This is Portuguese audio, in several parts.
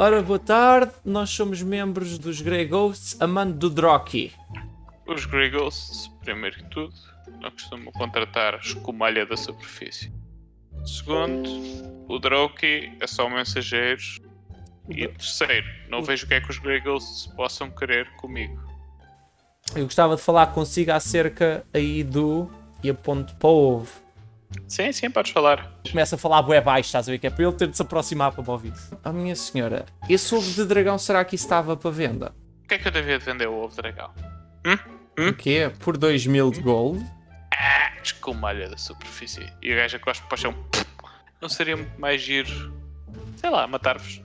Ora, boa tarde. Nós somos membros dos Grey Ghosts, amando do Drocky. Os Grey Ghosts, primeiro que tudo, não costumam contratar escumalha da superfície. Segundo, o Droki é só mensageiros. E terceiro, não vejo o que é que os Grey Ghosts possam querer comigo. Eu gostava de falar consigo acerca aí do... E aponto para o ovo. Sim, sim, podes falar. Começa a falar bué baixo, estás a ver? Que é para ele ter de se aproximar para me ouvir. Oh minha senhora, esse ovo de dragão será que estava para venda? O que é que eu devia de vender o ovo de dragão? O quê? Por 2 mil de gold? Ah, escumalha da superfície. E o gajo cospe para o chão. Não seria muito mais giro, sei lá, matar-vos?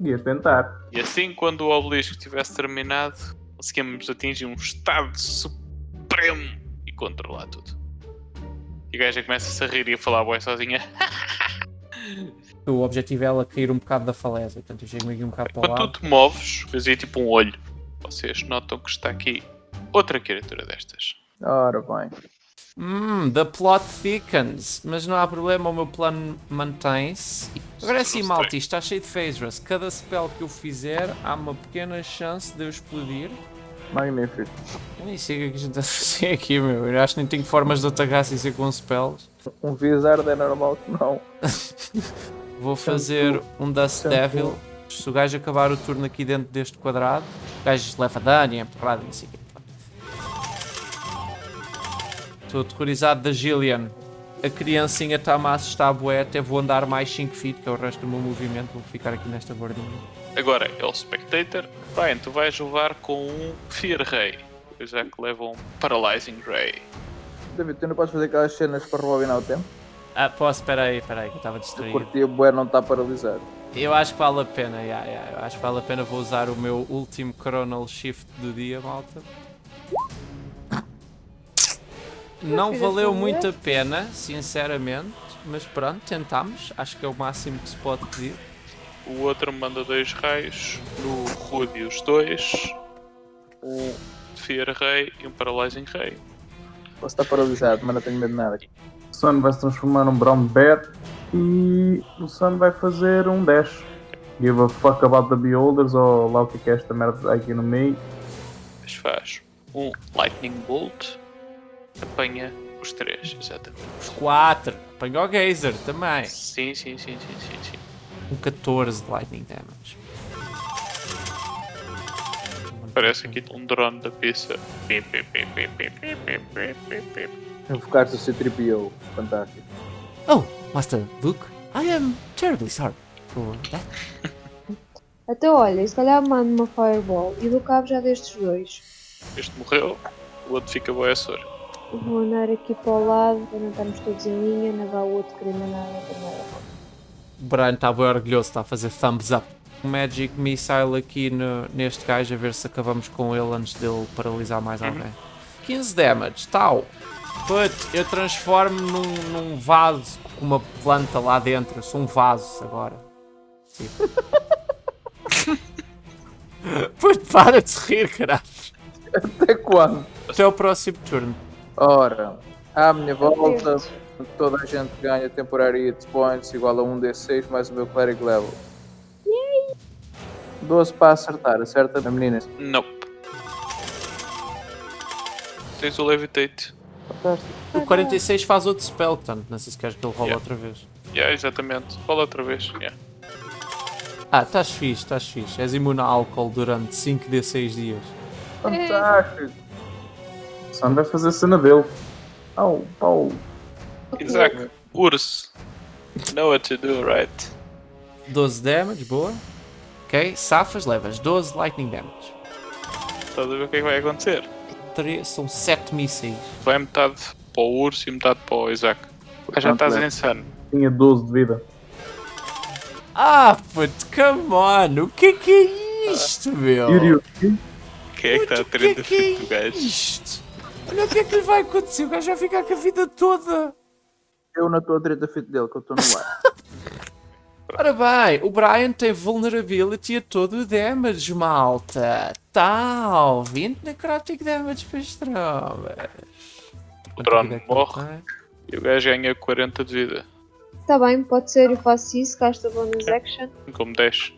Ia tentar. E assim, quando o obelisco tivesse terminado, conseguimos atingir um estado supremo e controlar tudo. E o gajo começa-se a rir e a falar boa sozinha. O objetivo é ela cair um bocado da falésia, portanto eu chego aqui um bocado para o Quando lado. tu te moves, fazia tipo um olho. Vocês notam que está aqui outra criatura destas. Ora bem. Hum, the plot thickens, mas não há problema, o meu plano mantém-se. Agora é assim, malta, isto está cheio de phase rush. Cada spell que eu fizer, há uma pequena chance de eu explodir. Magnífico. Eu nem sei o que é que a gente está a fazer aqui, meu. Eu acho que nem tenho formas de atacar sem ser com spells. Um Wizard é normal que não. Vou fazer um Dust. Devil. Se o gajo acabar o turno aqui dentro deste quadrado, o gajo leva dano e é empurrado e não sei o quê. Estou aterrorizado da Gillian. A criancinha está-me a assustar bué, até vou andar mais 5 feet, que é o resto do meu movimento, vou ficar aqui nesta bordinha. Agora é o Spectator. Brian, tu vais levar com um Fear Ray. Já que leva um Paralyzing Ray. David, tu não podes fazer aquelas cenas para rebobinar o tempo? Ah, posso, espera aí, espera aí, que eu estava Eu distraído. curti a bué não está paralisado. Eu acho que vale a pena, yeah, yeah, eu acho que vale a pena, vou usar o meu último Chronal Shift do dia, malta. Não valeu muito a pena, sinceramente, mas pronto, tentámos, acho que é o máximo que se pode pedir. O outro manda dois raios no Rudius 2. Um Fear Ray e um Paralyzing Ray. Posso estar paralisado, mas não tenho medo de nada. O Sun vai se transformar num Brown Bear e o Sun vai fazer um dash. Give a fuck about the beholders ou lá o que é que é esta merda aqui no meio. Mas faz um Lightning Bolt. Apanha os três, exatamente. Os 4, apanhou o Geyser também. Sim, sim, sim, sim, sim, sim com 14 de lightning damage. Parece aqui um drone da pizza. focar-se no C-3PO. Fantástico. Oh, Master Luke, I am terribly sorry for that. Até então, olha, se calhar mando uma Fireball e do cabo já destes dois. Este morreu, o outro fica boiaçor. Vou andar aqui para o lado, para não estarmos todos em linha, não vá o outro querer mandar para é primeira. O Brian está bem orgulhoso, está a fazer thumbs up. Um Magic Missile aqui no- neste gajo, a ver se acabamos com ele antes dele paralisar mais alguém. 15 damage, tal. Put, eu transformo num, num vaso com uma planta lá dentro. Eu sou um vaso agora. Sim. Put, para de rir, caralho. Até quando? Até o próximo turno. Ora, à minha volta, toda a gente ganha temporary hit points igual a 1d6 mais o meu cleric level. 12 para acertar, acerta a menina. Nope. Tens o Levitate. Fantástico. O 46 faz outro spell, portanto, não sei se queres que ele role Yeah. outra vez. Yeah, exatamente. Fala outra vez. Yeah. Ah, estás fixe, estás fixe. És imune a álcool durante 5 de 6 dias. Fantástico. O Sun vai fazer a cena dele. Au, pau. Isaac, urso. Know what to do, right? 12 damage, boa. Ok, safas, levas 12 lightning damage. Estás a ver o que é que vai acontecer? Três- são 7 mísseis. Vai metade para o urso e metade para o Isaac. Já estás insano. Tinha 12 de vida. Ah, puto, come on! O que é que é isto, meu? Kiryu, Quem é que está a o que é 30 que é feet do gajo? isto? Olha o que é que lhe vai acontecer. O gajo vai ficar com a vida toda. Eu não estou a treta fit dele, que eu estou no ar. Ora bem, o Brian tem vulnerability a todo o damage, malta. Tal, 20 necrotic damage para as trombas. O drone é morre e o gajo ganha 40 de vida. Está bem, pode ser, eu faço isso, gasta bonus action. Como 10.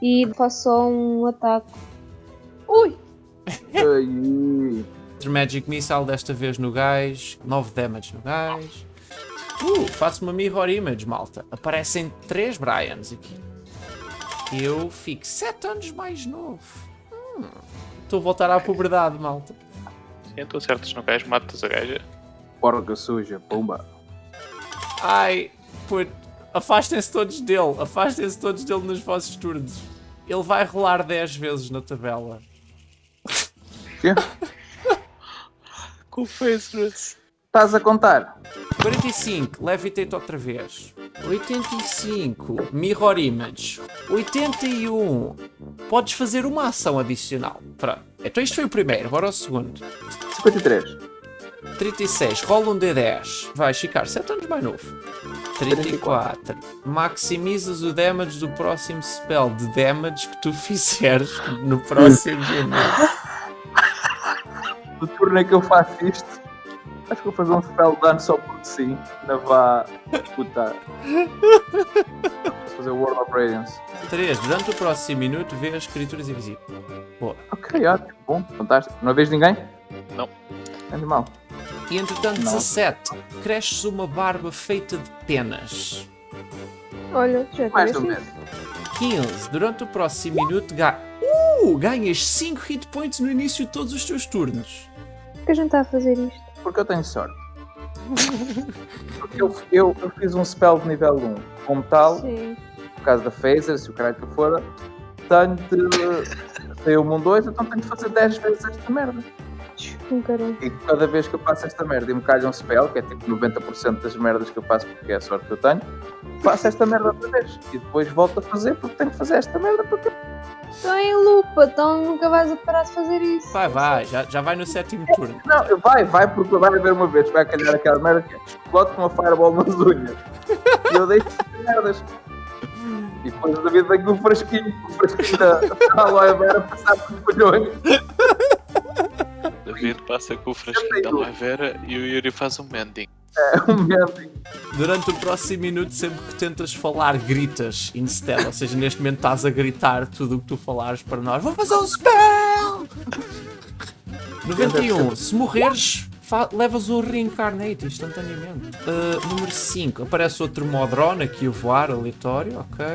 E faço só um ataque. Ui! Aí. Magic Missile desta vez no gás, 9 damage no gás. Uh, faço uma mirror image, malta. Aparecem 3 Bryans aqui. Eu fico 7 anos mais novo. Hum, Estou a voltar à puberdade, malta. Sim, tu acertas no gajo, matas a gaja. Porca suja, pumba. Ai, put, afastem-se todos dele. Afastem-se todos dele nos vossos turnos. Ele vai rolar 10 vezes na tabela. Quê? Com o Faceless. Estás a contar? 45, Levitate outra vez. 85, Mirror Image. 81, podes fazer uma ação adicional. Pronto. Então isto foi o primeiro, agora o segundo. 53. 36, rola um D10. Vais ficar 7 anos mais novo. 34. Maximizas o damage do próximo spell de damage que tu fizeres no próximo No turno em que eu faço isto, acho que vou fazer um spell dano só porque sim. Ainda vá putar. Vou fazer o World of Radiance. 3. Durante o próximo minuto, vê as criaturas invisíveis. Boa. Ok, ótimo, bom, fantástico. Não vês ninguém? Não. Animal. E entretanto, Não. 17. Cresces uma barba feita de penas. Olha, já Mais assim. menos. 15. Durante o próximo minuto, ga... uh, ganhas 5 hit points no início de todos os teus turnos. Por que a gente está a fazer isto? Porque eu tenho sorte. Porque eu, eu, eu fiz um spell de nível 1. Como tal, Sim. por causa da phaser, se o caralho que for, tenho de. Saiu um 2, então tenho de fazer 10 vezes esta merda. Um. E cada vez que eu faço esta merda e me calha um spell, que é tipo 90% das merdas que eu faço porque é a sorte que eu tenho, faço esta merda outra vez. E depois volto a fazer porque tenho que fazer esta merda porque. Então nunca vais a parar de fazer isso. Vai, vai, já, já vai no sétimo turno. Não, vai, vai, porque vai haver uma vez, vai calhar aquela merda que é explode com uma fireball nas unhas. E eu deixo de merdas. E depois o David vem com o frasquinho, com o frasquinho da, da aloe vera passar por folhões. David passa com o frasquinho da aloe vera e o Yuri faz um mending. É um. Durante o próximo minuto, sempre que tentas falar, gritas instead. Ou seja, neste momento estás a gritar tudo o que tu falares para nós. Vou fazer um spell! 91. Se morreres, levas um reincarnate instantaneamente. Uh, número 5. Aparece outro Modron aqui a voar, aleatório, ok.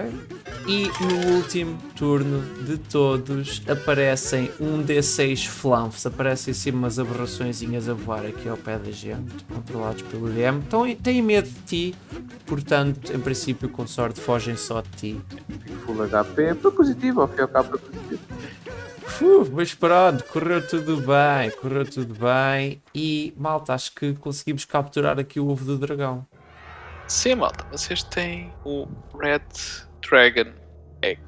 E no último turno de todos aparecem um D6 flanfs. Aparecem assim umas aberraçõezinhas a voar aqui ao pé da gente, controlados pelo DM. Então, têm medo de ti, portanto, em princípio, com sorte, fogem só de ti. Full HP, foi positivo, ao fim e ao cabo foi positivo. Uf, mas pronto, correu tudo bem, correu tudo bem. E malta, acho que conseguimos capturar aqui o ovo do dragão. Sim, malta, vocês têm o Red Dragon Egg.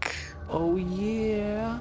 Oh yeah!